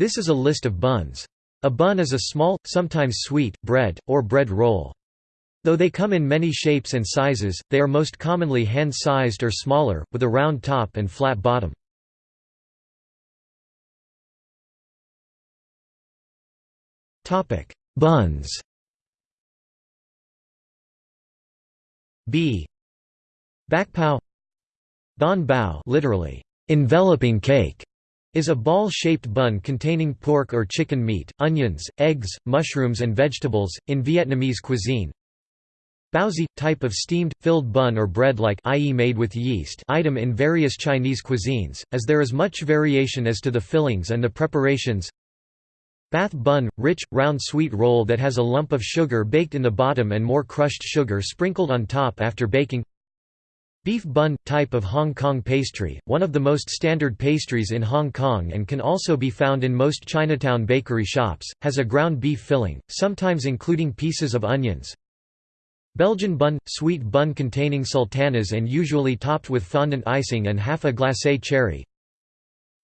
This is a list of buns. A bun is a small, sometimes sweet, bread, or bread roll. Though they come in many shapes and sizes, they are most commonly hand-sized or smaller, with a round top and flat bottom. Buns B Bakpao Banh bao literally, enveloping cake, is a ball-shaped bun containing pork or chicken meat, onions, eggs, mushrooms and vegetables, in Vietnamese cuisine. Baozi – type of steamed, filled bun or bread-like i.e. made with yeast item in various Chinese cuisines, as there is much variation as to the fillings and the preparations Bath bun – rich, round sweet roll that has a lump of sugar baked in the bottom and more crushed sugar sprinkled on top after baking Beef bun – type of Hong Kong pastry, one of the most standard pastries in Hong Kong and can also be found in most Chinatown bakery shops, has a ground beef filling, sometimes including pieces of onions. Belgian bun – sweet bun containing sultanas and usually topped with fondant icing and half a glacé cherry,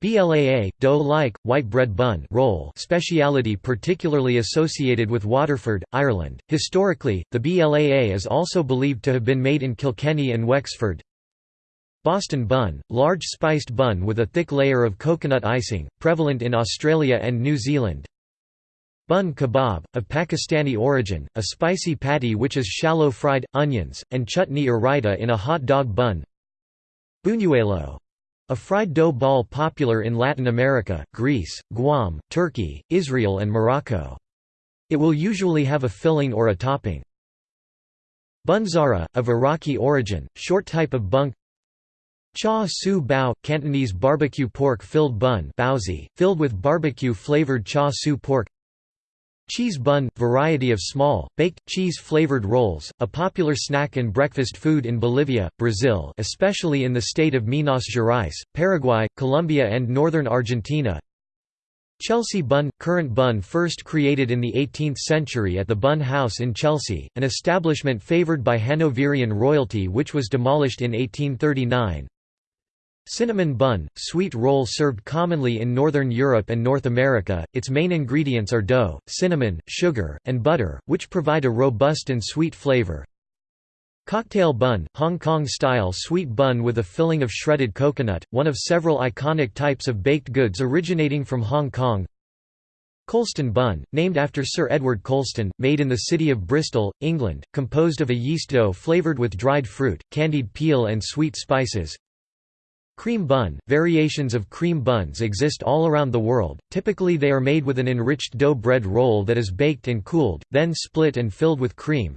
BLAA, dough-like, white bread bun roll speciality particularly associated with Waterford, Ireland. Historically, the BLAA is also believed to have been made in Kilkenny and Wexford. Boston bun, large spiced bun with a thick layer of coconut icing, prevalent in Australia and New Zealand. Bun kebab, of Pakistani origin, a spicy patty which is shallow fried, onions, and chutney or raita in a hot dog bun. Buñuelo, a fried dough ball popular in Latin America, Greece, Guam, Turkey, Israel and Morocco. It will usually have a filling or a topping. Bunzara, of Iraqi origin, short type of bunk Char siu bao, Cantonese barbecue pork filled bun filled with barbecue-flavored char siu pork Cheese bun – variety of small, baked, cheese-flavored rolls, a popular snack and breakfast food in Bolivia, Brazil especially in the state of Minas Gerais, Paraguay, Colombia and northern Argentina. Chelsea bun – currant bun first created in the 18th century at the Bun House in Chelsea, an establishment favoured by Hanoverian royalty which was demolished in 1839 Cinnamon bun, sweet roll served commonly in Northern Europe and North America, its main ingredients are dough, cinnamon, sugar, and butter, which provide a robust and sweet flavor. Cocktail bun, Hong Kong-style sweet bun with a filling of shredded coconut, one of several iconic types of baked goods originating from Hong Kong. Colston bun, named after Sir Edward Colston, made in the city of Bristol, England, composed of a yeast dough flavoured with dried fruit, candied peel and sweet spices. Cream bun – Variations of cream buns exist all around the world, typically they are made with an enriched dough bread roll that is baked and cooled, then split and filled with cream.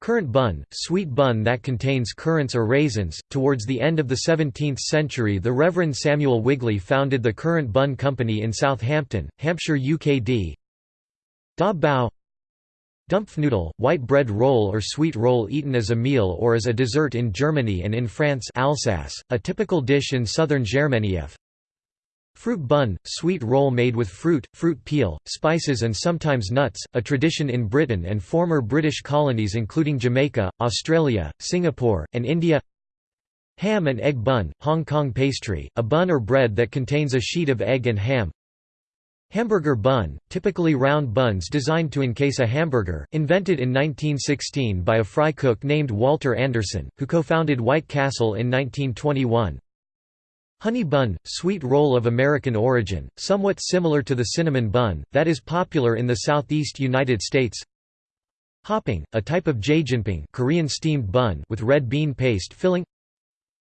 Currant bun – Sweet bun that contains currants or raisins. Towards the end of the 17th century the Reverend Samuel Wigley founded the Currant Bun Company in Southampton, Hampshire UKD. Da bao Dampfnudel, white bread roll or sweet roll eaten as a meal or as a dessert in Germany and in France Alsace, a typical dish in southern Germania. Fruit bun, sweet roll made with fruit, fruit peel, spices and sometimes nuts, a tradition in Britain and former British colonies including Jamaica, Australia, Singapore, and India Ham and egg bun, Hong Kong pastry, a bun or bread that contains a sheet of egg and ham Hamburger bun, typically round buns designed to encase a hamburger, invented in 1916 by a fry cook named Walter Anderson, who co-founded White Castle in 1921. Honey bun, sweet roll of American origin, somewhat similar to the cinnamon bun, that is popular in the southeast United States. Hoppang, a type of jjinppang Korean steamed bun with red bean paste filling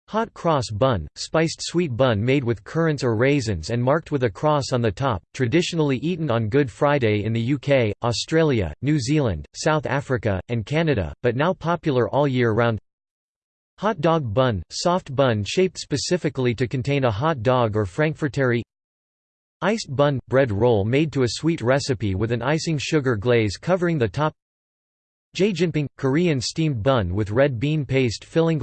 Hot cross bun, spiced sweet bun made with currants or raisins and marked with a cross on the top, traditionally eaten on Good Friday in the UK, Australia, New Zealand, South Africa, and Canada, but now popular all year round. Hot dog bun, soft bun shaped specifically to contain a hot dog or frankfurterie Iced bun, bread roll made to a sweet recipe with an icing sugar glaze covering the top. Jjinppang, Korean steamed bun with red bean paste filling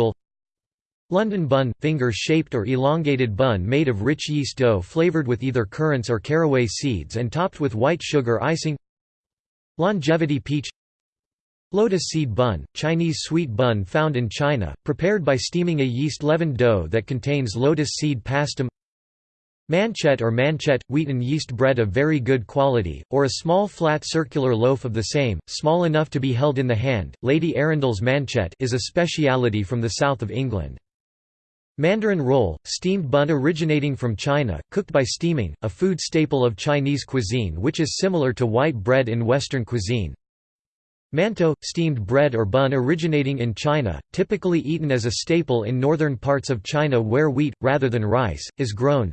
London bun – finger-shaped or elongated bun made of rich yeast dough flavored with either currants or caraway seeds and topped with white sugar icing Longevity peach Lotus seed bun – Chinese sweet bun found in China, prepared by steaming a yeast-leavened dough that contains lotus seed pastum Manchet or manchet, wheaten yeast bread of very good quality, or a small flat circular loaf of the same, small enough to be held in the hand. Lady Arundel's manchette is a speciality from the south of England. Mandarin roll, steamed bun originating from China, cooked by steaming, a food staple of Chinese cuisine which is similar to white bread in Western cuisine. Mantou, steamed bread or bun originating in China, typically eaten as a staple in northern parts of China where wheat, rather than rice, is grown.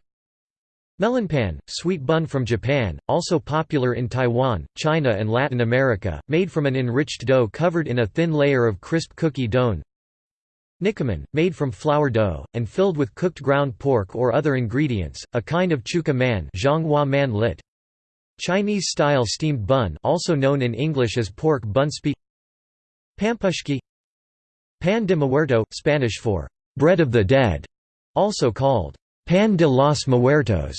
Melonpan, sweet bun from Japan, also popular in Taiwan, China and Latin America, made from an enriched dough covered in a thin layer of crisp cookie dough. Nikuman, made from flour dough, and filled with cooked ground pork or other ingredients, a kind of chuka man, man lit. Chinese-style steamed bun also known in English as pork bunspi. Pampushki. Pan de muerto, Spanish for «bread of the dead», also called Pan de los Muertos,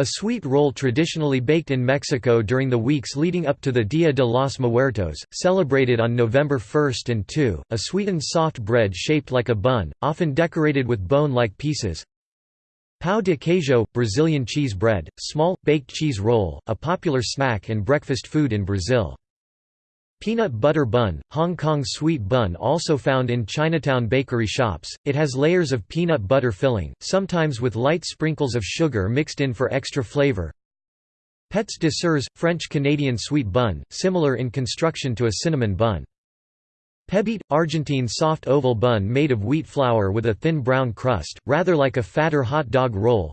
a sweet roll traditionally baked in Mexico during the weeks leading up to the Dia de los Muertos, celebrated on November 1 and 2, a sweetened soft bread shaped like a bun, often decorated with bone-like pieces. Pão de queijo, Brazilian cheese bread, small, baked cheese roll, a popular snack and breakfast food in Brazil. Peanut butter bun, Hong Kong sweet bun also found in Chinatown bakery shops, it has layers of peanut butter filling, sometimes with light sprinkles of sugar mixed in for extra flavor. Pets de sœur, French-Canadian sweet bun, similar in construction to a cinnamon bun. Pebete, Argentine soft oval bun made of wheat flour with a thin brown crust, rather like a fatter hot dog roll.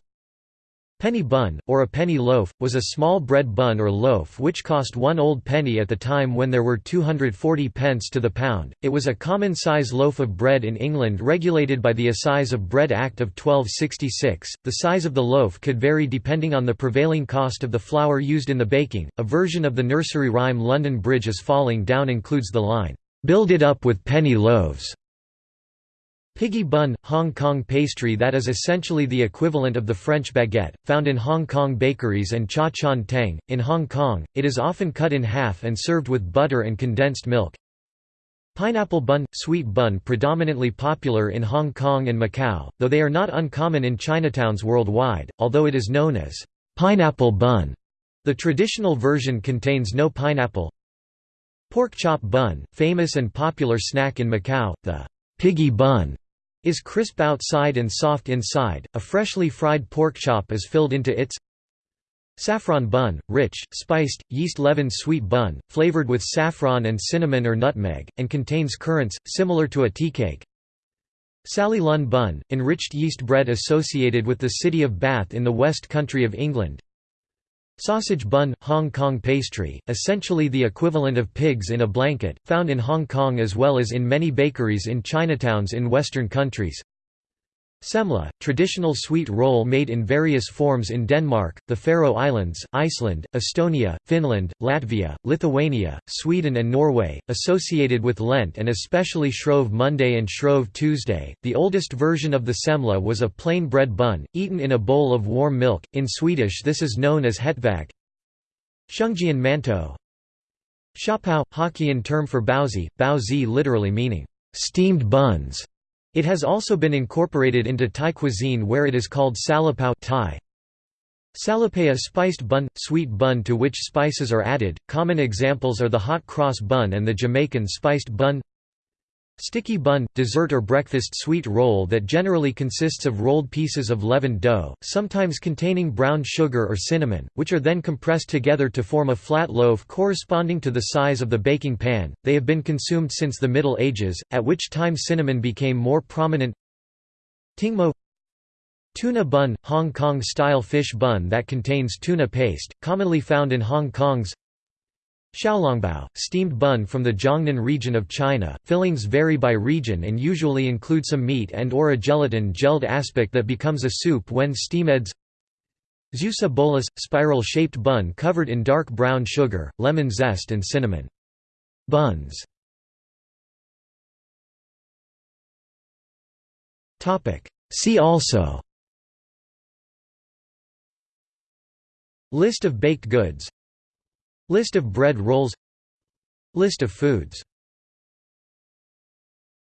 Penny bun, or a penny loaf, was a small bread bun or loaf which cost one old penny at the time when there were 240 pence to the pound. It was a common size loaf of bread in England regulated by the Assize of Bread Act of 1266. The size of the loaf could vary depending on the prevailing cost of the flour used in the baking. A version of the nursery rhyme London Bridge is falling down includes the line, Build it up with penny loaves. Piggy bun, Hong Kong pastry that is essentially the equivalent of the French baguette, found in Hong Kong bakeries and cha chaan teng. In Hong Kong, it is often cut in half and served with butter and condensed milk. Pineapple bun, sweet bun predominantly popular in Hong Kong and Macau, though they are not uncommon in Chinatowns worldwide, although it is known as pineapple bun. The traditional version contains no pineapple. Pork chop bun, famous and popular snack in Macau, the piggy bun is crisp outside and soft inside. A freshly fried pork chop is filled into its Saffron bun, rich, spiced, yeast-leavened sweet bun, flavored with saffron and cinnamon or nutmeg, and contains currants, similar to a tea cake. Sally Lunn bun, enriched yeast bread associated with the city of Bath in the West Country of England. Sausage bun, Hong Kong pastry, essentially the equivalent of pigs in a blanket, found in Hong Kong as well as in many bakeries in Chinatowns in Western countries. Semla, traditional sweet roll made in various forms in Denmark, the Faroe Islands, Iceland, Estonia, Finland, Latvia, Lithuania, Sweden and Norway, associated with Lent and especially Shrove Monday and Shrove Tuesday. The oldest version of the semla was a plain bread bun, eaten in a bowl of warm milk, in Swedish this is known as hetvägg. Shengjian mantou Shapao, Hokkien term for baozi, baozi literally meaning, steamed buns. It has also been incorporated into Thai cuisine where it is called salapao Thai. Salapaya spiced bun, sweet bun to which spices are added. Common examples are the hot cross bun and the Jamaican spiced bun. Sticky bun – dessert or breakfast sweet roll that generally consists of rolled pieces of leavened dough, sometimes containing brown sugar or cinnamon, which are then compressed together to form a flat loaf corresponding to the size of the baking pan. They have been consumed since the Middle Ages, at which time cinnamon became more prominent. Tingmo Tuna bun – Hong Kong-style fish bun that contains tuna paste, commonly found in Hong Kong's Xiaolongbao, steamed bun from the Jiangnan region of China. Fillings vary by region and usually include some meat and or a gelatin gelled aspect that becomes a soup when steamed. Zeeuwse bolus, spiral-shaped bun covered in dark brown sugar, lemon zest and cinnamon. Buns See also List of baked goods List of bread rolls. List of foods